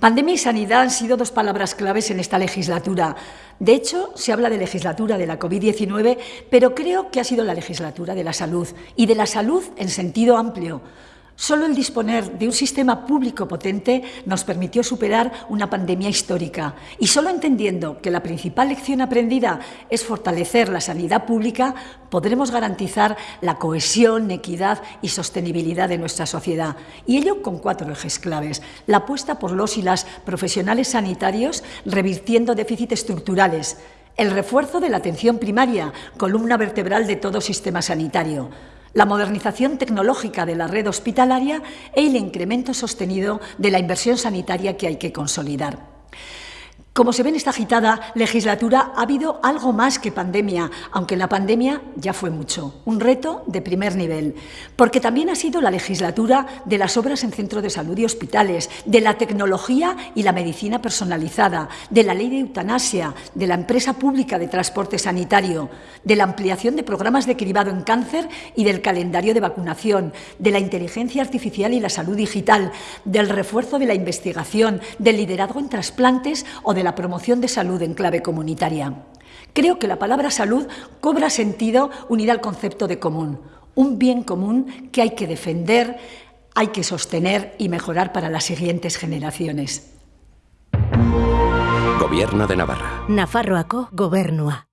Pandemia y sanidad han sido dos palabras claves en esta legislatura. De hecho, se habla de legislatura de la COVID-19, pero creo que ha sido la legislatura de la salud y de la salud en sentido amplio. Solo el disponer de un sistema público potente nos permitió superar una pandemia histórica y solo entendiendo que la principal lección aprendida es fortalecer la sanidad pública, podremos garantizar la cohesión, equidad y sostenibilidad de nuestra sociedad. Y ello con cuatro ejes claves. La apuesta por los y las profesionales sanitarios revirtiendo déficits estructurales, el refuerzo de la atención primaria, columna vertebral de todo sistema sanitario, la modernización tecnológica de la red hospitalaria e el incremento sostenido de la inversión sanitaria que hay que consolidar. Como se ve en esta agitada legislatura, ha habido algo más que pandemia, aunque la pandemia ya fue mucho, un reto de primer nivel, porque también ha sido la legislatura de las obras en centros de salud y hospitales, de la tecnología y la medicina personalizada, de la ley de eutanasia, de la empresa pública de transporte sanitario, de la ampliación de programas de cribado en cáncer y del calendario de vacunación, de la inteligencia artificial y la salud digital, del refuerzo de la investigación, del liderazgo en trasplantes o de la promoción de salud en clave comunitaria. Creo que la palabra salud cobra sentido unida al concepto de común, un bien común que hay que defender, hay que sostener y mejorar para las siguientes generaciones. Gobierno de Navarra. Nafarroako gobernua.